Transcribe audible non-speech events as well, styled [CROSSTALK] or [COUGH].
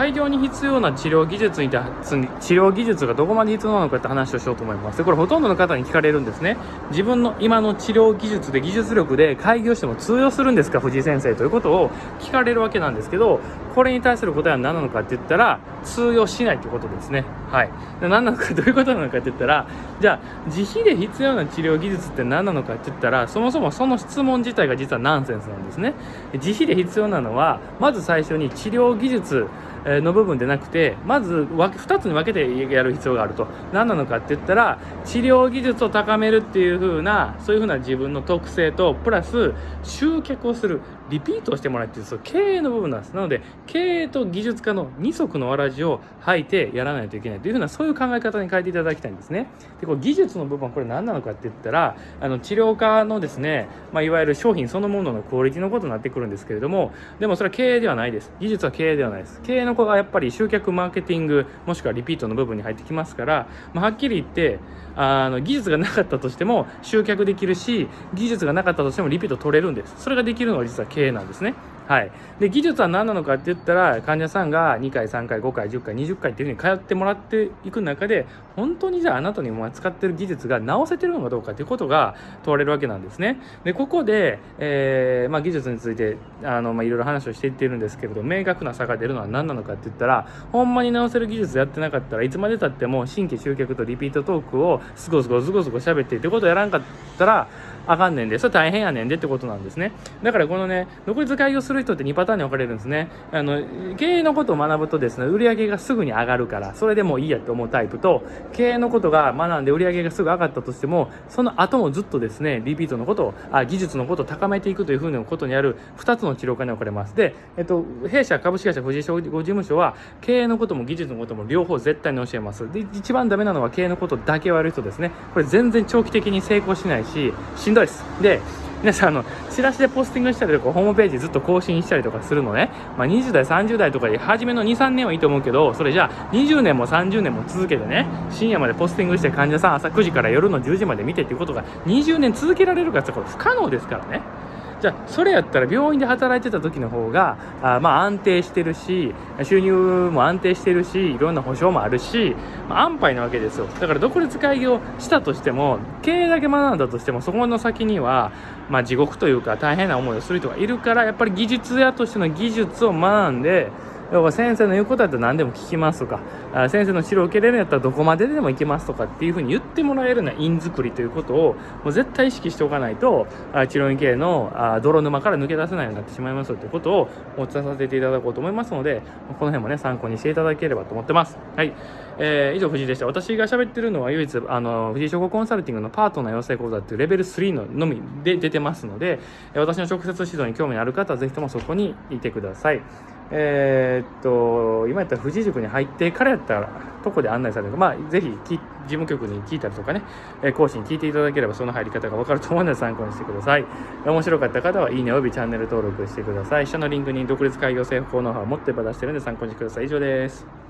開業に必要な治療技術に治療技術がどこまで必要なのかって話をしようと思います。でこれほとんどの方に聞かれるんですね。自分の今の治療技術で技術力で開業しても通用するんですか？藤井先生ということを聞かれるわけなんですけどこれに対する答えは何なのかって言ったら通用しないということですね。はい。何なのか [LAUGHS] どういうことなのかって言ったらじゃあ自費で必要な治療技術って何なのかって言ったらそもそもその質問自体が実はナンセンスなんですね。自費で必要なのはまず最初に治療技術の部分でなくてまず2つに分けてやる必要があると。何なのかって言ったら治療技術を高めるっていう風なそういう風な自分の特性とプラス集客をするリピートをしてもらうっていうそう経営の部分なんです。なので経営と技術家の二足のわらじを履いてやらないといけない。という風なそういう考え方に変えていただきたいんですね。でこう技術の部分これ何なのかって言ったらあの治療家のですね、まあ、いわゆる商品そのもののクオリティのことになってくるんですけれどもでもそれは経営ではないです。技術は経営ではないです。経営の子がやっぱり集客マーケティングもしくはリピートの部分に入ってきますから、まあ、はっきり言ってあの技術がなかったとしても集客できるし技術がなかったとしてもリピート取れるんです。それができるのは実は経営なんですね。はい、で技術は何なのかって言ったら患者さんが2回3回5回10回20回っていうふうに通ってもらっていく中で本当にじゃああなたに使ってる技術が直せてるのかどうかっていうことが問われるわけなんですねでここで、えー、まあ、技術についてあの、まあ、いろいろ話をしていっているんですけれど明確な差が出るのは何なのかって言ったらほんまに直せる技術やってなかったらいつまでたっても新規集客とリピートトークをすごすごすごすご喋ってってことをやらんかったらあかんねんで、それ大変やねんでってことなんですね。だからこのね、独立開業する人って2パターンに分かれるんですね。あの、経営のことを学ぶとですね、売上がすぐに上がるから、それでもいいやって思うタイプと、経営のことが学んで売上がすぐ上がったとしても、その後もずっとですね、リピートのことを、あ技術のことを高めていくというふうなことにある2つの治療科に分かれます。で、えっと、弊社株式会社藤井商事務所は、経営のことも技術のことも両方絶対に教えます。で、一番ダメなのは経営のことだけをやる人ですね。これ全然長期的に成功しないし、しんどいです。で、皆さん、あの、チラシでポスティングしたりとか、ホームページずっと更新したりとかするのね、まあ、20代、30代とかで、初めの2、3年はいいと思うけど、それじゃあ、20年も30年も続けてね、深夜までポスティングして患者さん朝9時から夜の10時まで見てっていうことが20年続けられるかってこれ不可能ですからね。じゃあそれやったら病院で働いてた時の方があまあ安定してるし収入も安定してるしいろんな保証もあるし、まあ、安牌なわけですよ。だから独立開業したとしても経営だけ学んだとしてもそこの先には、まあ、地獄というか大変な思いをする人がいるからやっぱり技術屋としての技術を学んで要は先生の言うことだったら何でも聞きますとかあ先生の指導を受けれるんやったらどこまででも行けますとかっていうふうに言ってもらえるような院作りということをもう絶対意識しておかないとあ治療院系のあ泥沼から抜け出せないようになってしまいますということをお伝えさせていただこうと思いますのでこの辺もね参考にしていただければと思ってます。はい、えー、以上藤井でした。私が喋ってるのは唯一あの藤井商工コンサルティングのパートナー養成講座っていうレベル3ののみで出てますので私の直接指導に興味のある方はぜひともそこにいてください。えー、っと今やったら富士塾に入ってからやったらとこで案内される。まあぜひ事務局に聞いたりとかね、え講師に聞いていただければその入り方がわかると思うので参考にしてください。面白かった方はいいねおよびチャンネル登録してください。下のリンクに独立開業制法ノウハウを持ってば出してるんで参考にしてください。以上です。